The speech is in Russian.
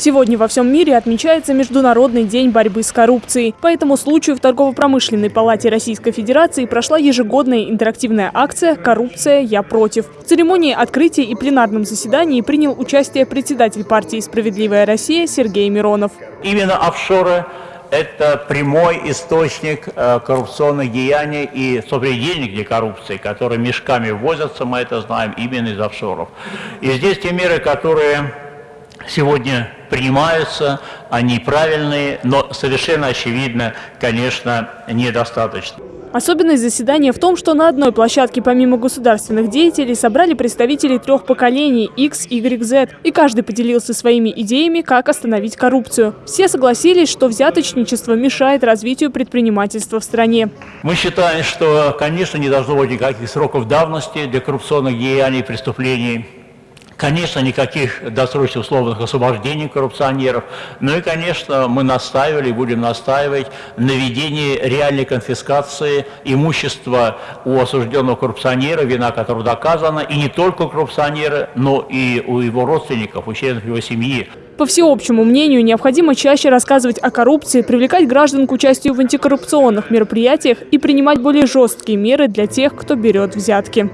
Сегодня во всем мире отмечается Международный день борьбы с коррупцией. По этому случаю в Торгово-промышленной палате Российской Федерации прошла ежегодная интерактивная акция «Коррупция. Я против». В церемонии открытия и пленарном заседании принял участие председатель партии «Справедливая Россия» Сергей Миронов. Именно офшоры – это прямой источник э, коррупционных деяний и, денег для коррупции, которые мешками ввозятся, мы это знаем, именно из офшоров. И здесь те меры, которые сегодня принимаются, они правильные, но совершенно очевидно, конечно, недостаточно. Особенность заседания в том, что на одной площадке помимо государственных деятелей собрали представителей трех поколений X, Y, Z. И каждый поделился своими идеями, как остановить коррупцию. Все согласились, что взяточничество мешает развитию предпринимательства в стране. Мы считаем, что, конечно, не должно быть никаких сроков давности для коррупционных деяний и преступлений. Конечно, никаких досрочных условных освобождений коррупционеров. Ну и, конечно, мы настаивали и будем настаивать на введении реальной конфискации имущества у осужденного коррупционера, вина которого доказана, и не только у коррупционера, но и у его родственников, у членов его семьи. По всеобщему мнению, необходимо чаще рассказывать о коррупции, привлекать граждан к участию в антикоррупционных мероприятиях и принимать более жесткие меры для тех, кто берет взятки.